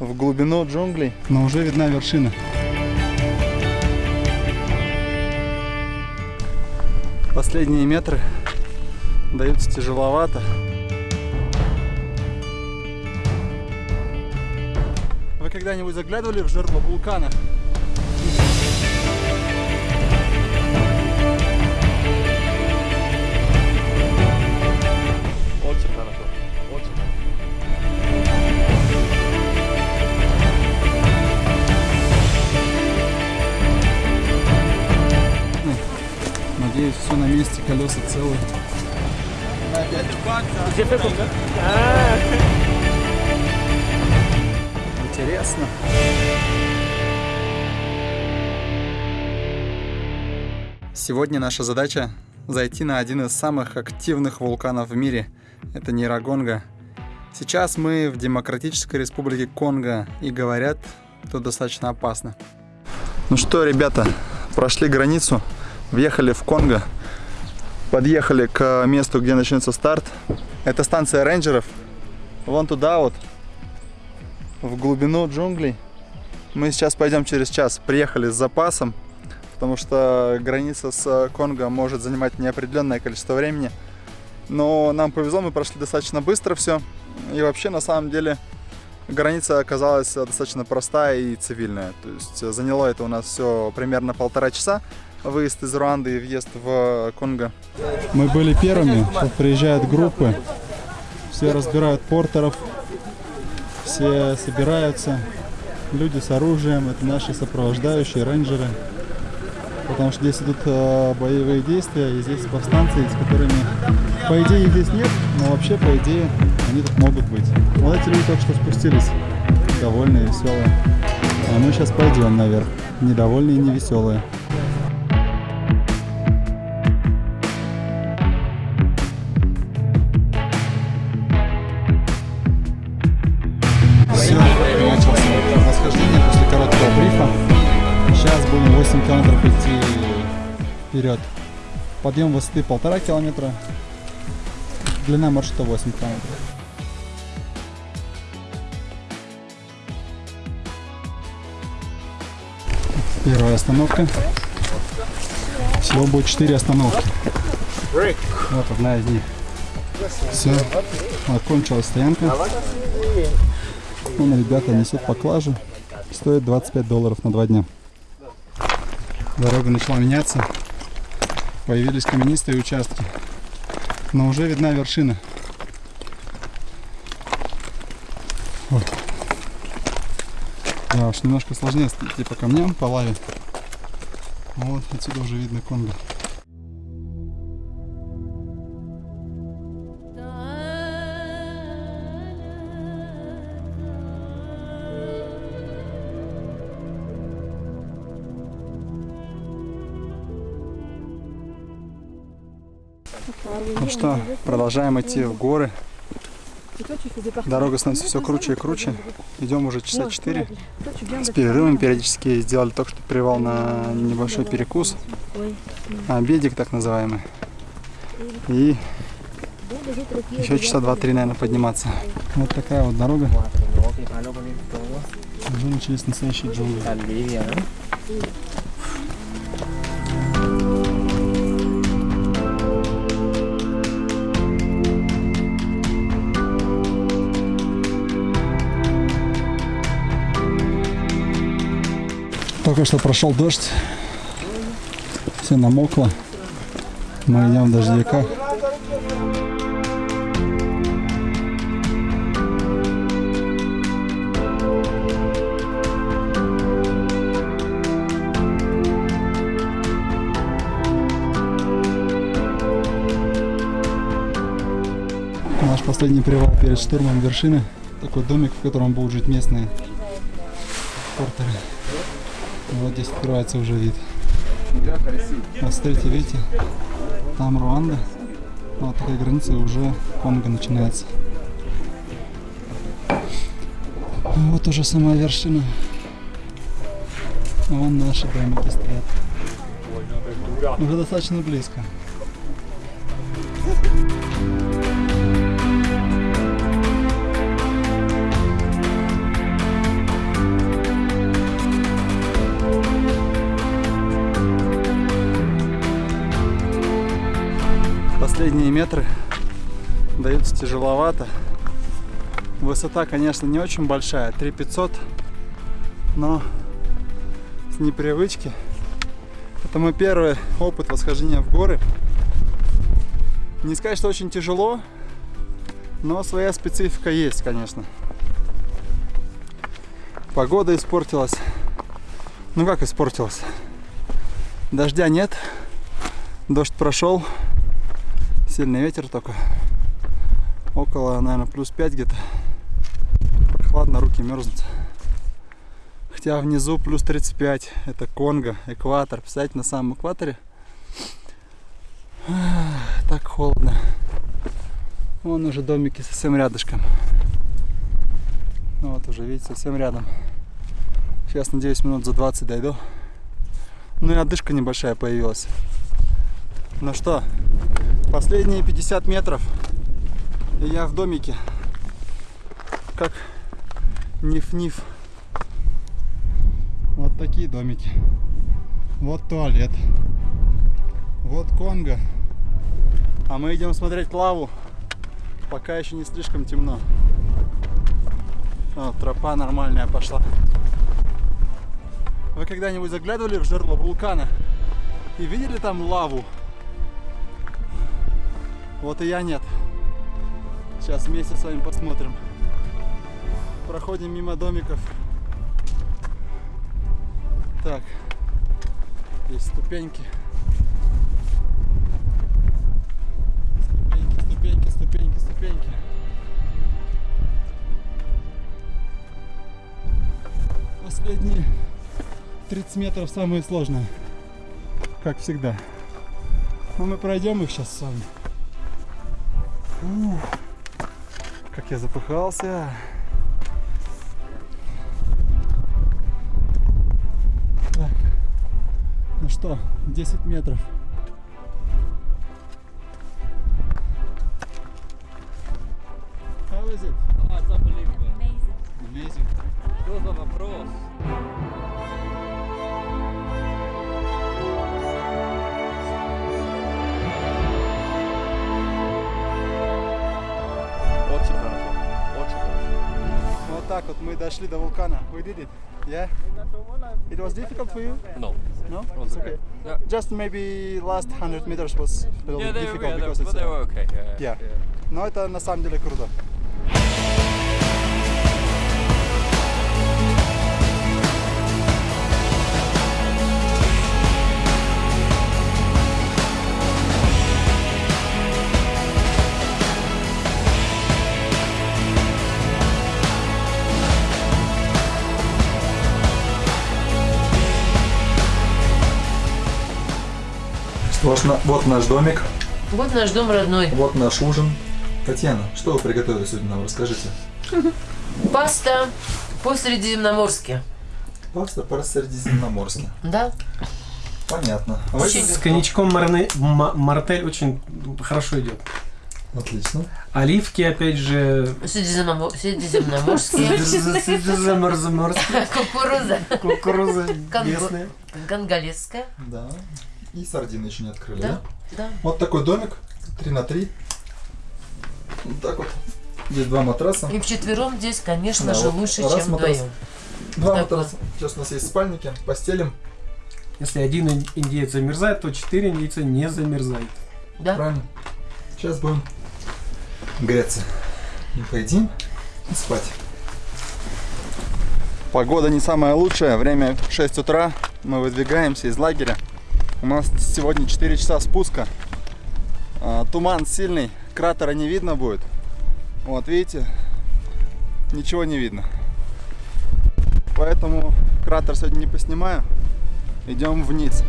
в глубину джунглей. Но уже видна вершина. Последние метры даются тяжеловато. Вы когда-нибудь заглядывали в жерло вулкана? Колеса целые. Интересно. Сегодня наша задача зайти на один из самых активных вулканов в мире. Это Нейрогонга. Сейчас мы в Демократической Республике Конго и говорят, тут достаточно опасно. Ну что, ребята, прошли границу, въехали в Конго, подъехали к месту, где начнется старт. Это станция рейнджеров. Вон туда вот, в глубину джунглей. Мы сейчас пойдем через час. Приехали с запасом, потому что граница с Конго может занимать неопределенное количество времени. Но нам повезло, мы прошли достаточно быстро все. И вообще, на самом деле, граница оказалась достаточно простая и цивильная. То есть заняло это у нас все примерно полтора часа. Выезд из Руанды и въезд в Конго. Мы были первыми, приезжают группы, все разбирают портеров, все собираются, люди с оружием, это наши сопровождающие, рейнджеры. Потому что здесь идут э, боевые действия, и здесь повстанцы, с которыми, по идее, здесь нет, но вообще, по идее, они тут могут быть. Вот эти люди только что спустились, довольные, веселые. А мы сейчас пойдем наверх, недовольные и невеселые. Идти вперед. Подъем высоты полтора километра. Длина маршрута 8 километров. Первая остановка. Всего будет 4 остановки. Вот одна из них. Все, окончилась стоянка. Вон ребята несут поклажу. Стоит 25 долларов на два дня. Дорога начала меняться. Появились каменистые участки. Но уже видна вершина. Ой. Да уж, немножко сложнее идти по камням, по лаве. Вот отсюда уже видно Конго. Ну что, продолжаем идти в горы. Дорога становится все круче и круче. Идем уже часа 4. С перерывом периодически сделали только что привал на небольшой перекус. Обедик так называемый. И еще часа 2-3, наверное, подниматься. Вот такая вот дорога. Уже начались настоящие джунгли. Только что прошел дождь. Все намокло. Мы идем в дождевиках. Наш последний привал перед штурмом вершины. Такой домик, в котором будут жить местные портеры. Вот здесь открывается уже вид. Вот смотрите, видите, там Руанда. Вот такая граница уже Конго начинается. Вот уже сама вершина. Вон наши домики стоят. Уже достаточно близко. Метры даются тяжеловато. Высота, конечно, не очень большая, 3500, но с непривычки. Это мой первый опыт восхождения в горы. Не сказать, что очень тяжело, но своя специфика есть, конечно. Погода испортилась. Ну как испортилась? Дождя нет. Дождь прошел. Сильный ветер только. Около, наверное, плюс 5 где-то. Прохладно, руки мерзнут. Хотя внизу плюс 35. Это Конго, экватор. Представляете, на самом экваторе. Так холодно. Вон уже домики совсем рядышком. Вот уже, видите, совсем рядом. Сейчас, надеюсь, минут за 20 дойду. Ну и отдышка небольшая появилась. Ну что, последние 50 метров. И я в домике. Как ниф-ниф. Вот такие домики. Вот туалет. Вот Конго. А мы идем смотреть лаву. Пока еще не слишком темно. О, тропа нормальная пошла. Вы когда-нибудь заглядывали в жерло вулкана и видели там лаву? Вот и я нет. Сейчас вместе с вами посмотрим. Проходим мимо домиков. Так, есть ступеньки. Ступеньки, ступеньки, ступеньки, ступеньки. Последние 30 метров самые сложные. Как всегда. Но мы пройдем их сейчас с вами. Ух, как я запыхался. Так. Ну что, 10 метров. How is it? Oh, it's unbelievable. Amazing. Что за вопрос? хорошо. Вот так вот мы дошли до вулкана. We did it. Yeah? It was difficult for you? No. No? It's okay. Yeah. Just maybe last 100 meters was a little Yeah, bit they, difficult yeah, they, because but it's... they uh, were okay. Yeah. Yeah. Но это на самом деле круто. Вот, вот наш домик, Вот наш дом родной. вот наш ужин. Татьяна, что вы приготовили сегодня нам? Расскажите. Паста по-средиземноморски. Паста по Средиземноморски. Да? Понятно. А Очень. С коньячком марне- ма- мартель очень хорошо идет. Отлично. Оливки, опять же, Средиземномо- Средиземноморские. заморозоморские, Кукуруза. кукуруза местная. Конголезская. Да. И сардины еще не открыли, да? Да, да. Вот такой домик, 3 на 3. Вот так вот. Здесь два матраса. И вчетвером здесь, конечно Да, же, вот лучше, раз чем матрас. вдвоем. Два так матраса. Сейчас у нас есть спальники, постелим. Если один ин- индеец замерзает, то четыре индейца не замерзают. Да? Правильно? Сейчас будем греться. И поедим и спать. Погода не самая лучшая. Время 6 утра. Мы выдвигаемся из лагеря. У нас сегодня 4 часа спуска. А, Туман сильный. Кратера не видно будет. Вот, видите? Ничего не видно. Поэтому кратер сегодня не поснимаю. Идем вниз.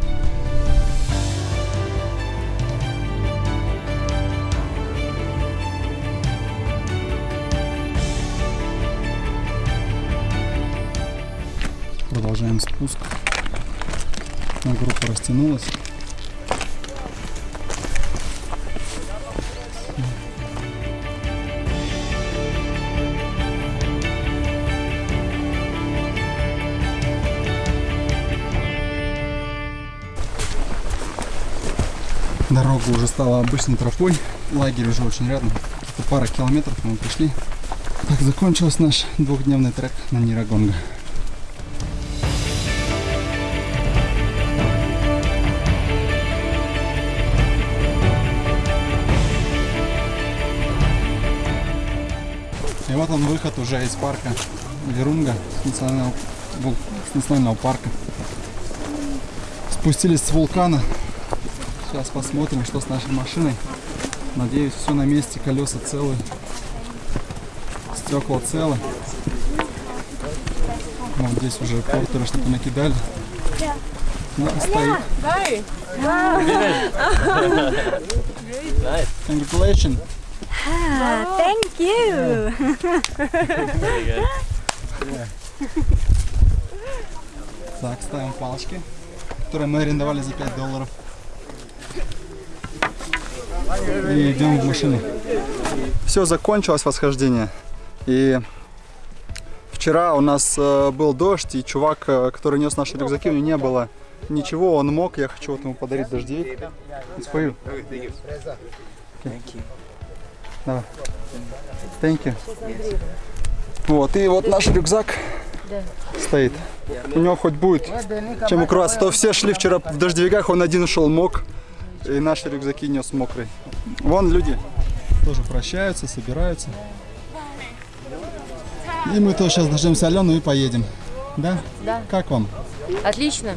Продолжаем спуск. Но группа растянулась. Дорога уже стала обычной тропой. Лагерь уже очень рядом. Это пара километров мы пришли. Так закончился наш двухдневный трек на Нирагонга. Вот он выход уже из парка Верунга, с национального, с национального парка. Спустились с вулкана. Сейчас посмотрим, что с нашей машиной. Надеюсь, все на месте, колеса целые, стекла целы. Вот здесь уже портеры что-то накидали. Ну, стоит. Congratulations. Thank you. Так, ставим палочки, которые мы арендовали за 5 долларов. И идем в машину. Все закончилось восхождение. И вчера у нас э, был дождь, и чувак, э, который нес наши рюкзаки, у него не было ничего, он мог. Я хочу вот ему подарить дождевик. It's for you. Okay. Давай. Thank you. Вот, и вот наш рюкзак стоит. У него хоть будет чем укрываться. То все шли вчера в дождевиках, он один шел мок, и наши рюкзаки нес мокрый. Вон люди. Тоже прощаются, собираются. И мы тоже сейчас дождемся Алену и поедем. Да? Да. Как вам? Отлично.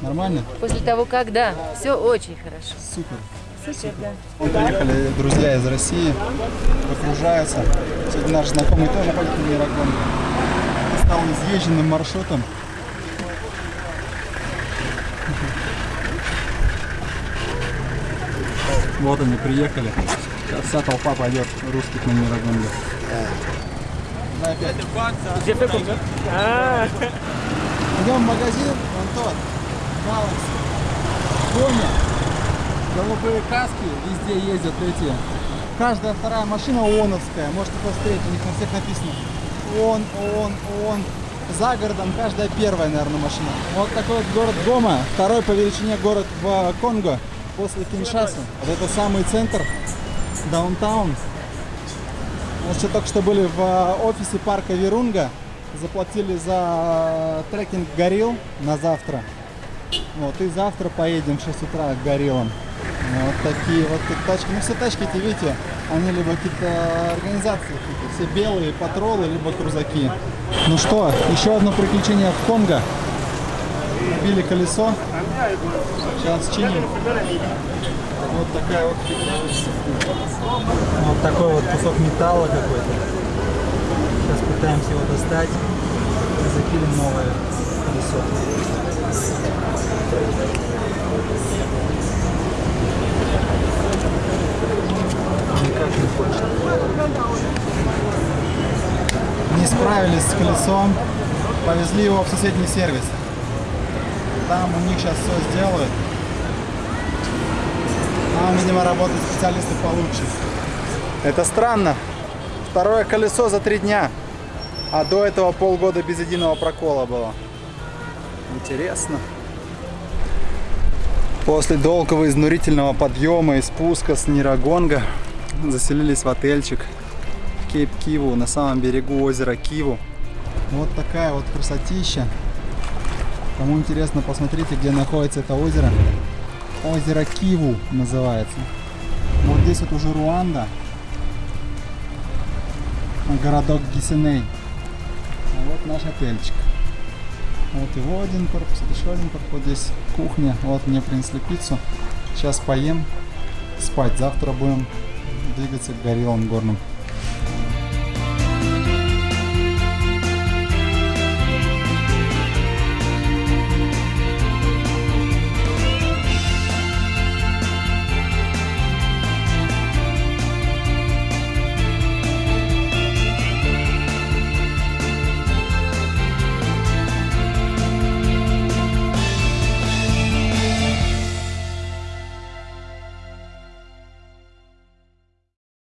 Нормально? После того, как да, все очень хорошо. Супер. Вот приехали друзья из России, выгружаются. Сегодня наш знакомый тоже ходит на Мирагон. Стал изъезженным маршрутом. Вот они приехали. Сейчас вся толпа пойдет русских на Мирагонге. Да, опять. Идем в магазин, вон тот, Galaxy. Гоня. Голубые каски, везде ездят эти. Каждая вторая машина ООНовская, можете посмотреть, у них на всех написано ООН, ООН, ООН. За городом каждая первая, наверное, машина. Вот такой вот город Гома, второй по величине город в Конго после Киншасы. Вот это самый центр, даунтаун. Мы еще только что были в офисе парка Вирунга, заплатили за трекинг горилл на завтра. Вот, и завтра поедем в 6 утра к гориллам. Вот такие вот тачки. Ну, все тачки эти, видите, они либо какие-то организации, какие-то, все белые, патролы, либо крузаки. Ну что, еще одно приключение в Конго. Били колесо. Сейчас чиним. Вот такая вот. Вот такой вот кусок металла какой-то. Сейчас пытаемся его достать. И запилим новое колесо. Не. Не справились с колесом. Повезли его в соседний сервис. Там у них сейчас все сделают. Там, видимо, работают специалисты получше. Это странно. Второе колесо за три дня. А до этого полгода без единого прокола было. Интересно. После долгого изнурительного подъема и спуска с Нирагонга заселились в отельчик Кейп Киву на самом берегу озера Киву. Вот такая вот красотища. Кому интересно, посмотрите, где находится это озеро. Озеро Киву называется. Вот здесь вот уже Руанда. Городок Гисеней. А вот наш отельчик. Вот его один корпус, это еще один корпус. Вот здесь кухня. Вот мне принесли пиццу. Сейчас поем, спать. Завтра будем двигаться к гориллам горным.